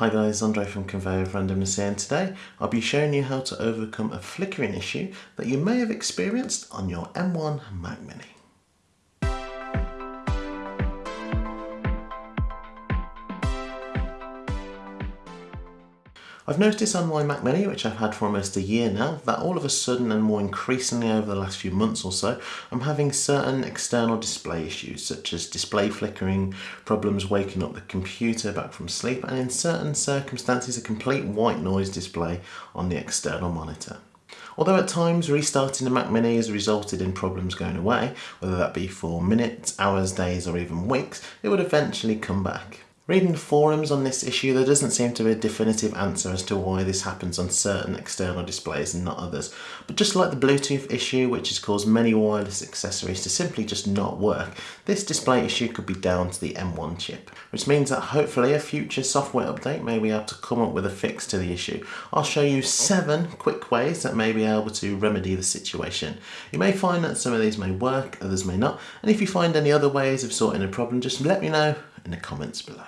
Hi guys, Andre from Conveyor of Randomness here and today I'll be showing you how to overcome a flickering issue that you may have experienced on your M1 Mac Mini. I've noticed on my Mac Mini, which I've had for almost a year now, that all of a sudden and more increasingly over the last few months or so, I'm having certain external display issues such as display flickering, problems waking up the computer back from sleep, and in certain circumstances a complete white noise display on the external monitor. Although at times restarting the Mac Mini has resulted in problems going away, whether that be for minutes, hours, days or even weeks, it would eventually come back. Reading forums on this issue, there doesn't seem to be a definitive answer as to why this happens on certain external displays and not others. But just like the Bluetooth issue, which has caused many wireless accessories to simply just not work, this display issue could be down to the M1 chip, which means that hopefully a future software update may be able to come up with a fix to the issue. I'll show you seven quick ways that may be able to remedy the situation. You may find that some of these may work, others may not, and if you find any other ways of sorting a problem, just let me know in the comments below.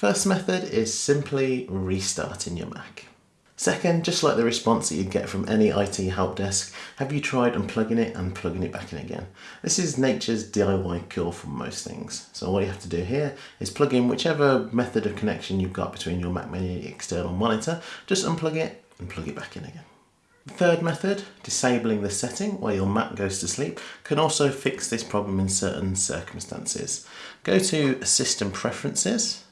First method is simply restarting your Mac. Second, just like the response that you'd get from any IT help desk, have you tried unplugging it and plugging it back in again? This is nature's DIY cure for most things. So all you have to do here is plug in whichever method of connection you've got between your Mac Mini and external monitor, just unplug it and plug it back in again. The third method, disabling the setting while your Mac goes to sleep, can also fix this problem in certain circumstances. Go to System Preferences,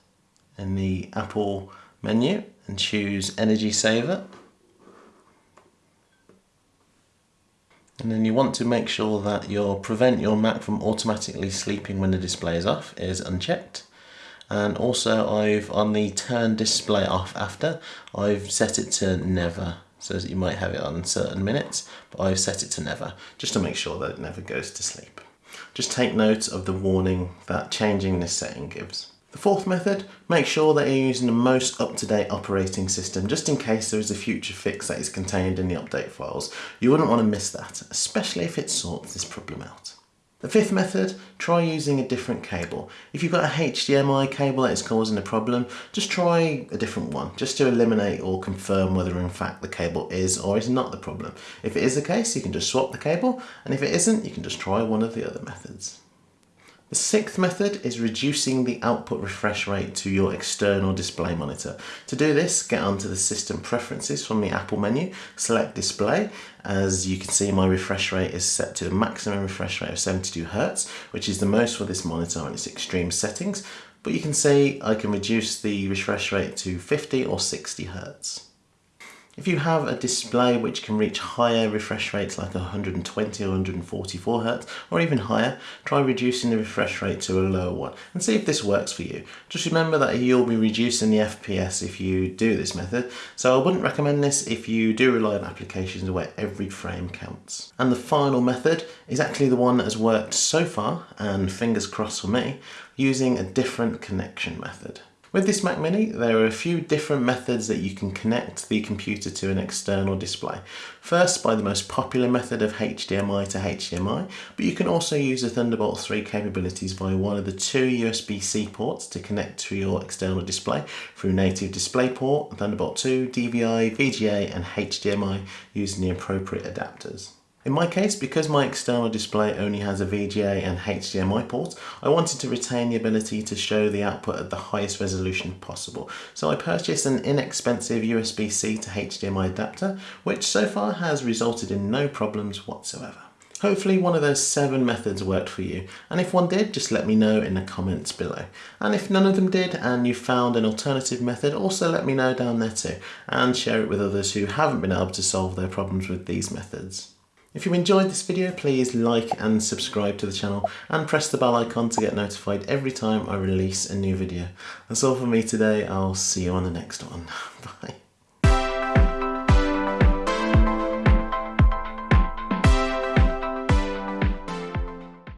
in the Apple menu and choose Energy Saver. And then you want to make sure that your prevent your Mac from automatically sleeping when the display is off is unchecked. And also I've on the turn display off after, I've set it to never. So that you might have it on certain minutes, but I've set it to never, just to make sure that it never goes to sleep. Just take note of the warning that changing this setting gives. The fourth method, make sure that you're using the most up-to-date operating system just in case there is a future fix that is contained in the update files. You wouldn't want to miss that, especially if it sorts this problem out. The fifth method, try using a different cable. If you've got a HDMI cable that is causing a problem, just try a different one, just to eliminate or confirm whether in fact the cable is or is not the problem. If it is the case, you can just swap the cable, and if it isn't, you can just try one of the other methods. The sixth method is reducing the output refresh rate to your external display monitor. To do this, get onto the system preferences from the Apple menu, select display. As you can see, my refresh rate is set to the maximum refresh rate of 72 Hz, which is the most for this monitor on its extreme settings. But you can see I can reduce the refresh rate to 50 or 60 Hz. If you have a display which can reach higher refresh rates like 120 or 144 Hz or even higher, try reducing the refresh rate to a lower one and see if this works for you. Just remember that you'll be reducing the FPS if you do this method, so I wouldn't recommend this if you do rely on applications where every frame counts. And the final method is actually the one that has worked so far, and fingers crossed for me, using a different connection method. With this Mac Mini, there are a few different methods that you can connect the computer to an external display. First, by the most popular method of HDMI to HDMI, but you can also use the Thunderbolt 3 capabilities via one of the two USB-C ports to connect to your external display through native DisplayPort, Thunderbolt 2, DVI, VGA and HDMI using the appropriate adapters. In my case, because my external display only has a VGA and HDMI port, I wanted to retain the ability to show the output at the highest resolution possible. So I purchased an inexpensive USB-C to HDMI adapter, which so far has resulted in no problems whatsoever. Hopefully one of those seven methods worked for you, and if one did, just let me know in the comments below. And if none of them did and you found an alternative method, also let me know down there too, and share it with others who haven't been able to solve their problems with these methods. If you enjoyed this video, please like and subscribe to the channel and press the bell icon to get notified every time I release a new video. That's all for me today. I'll see you on the next one. Bye.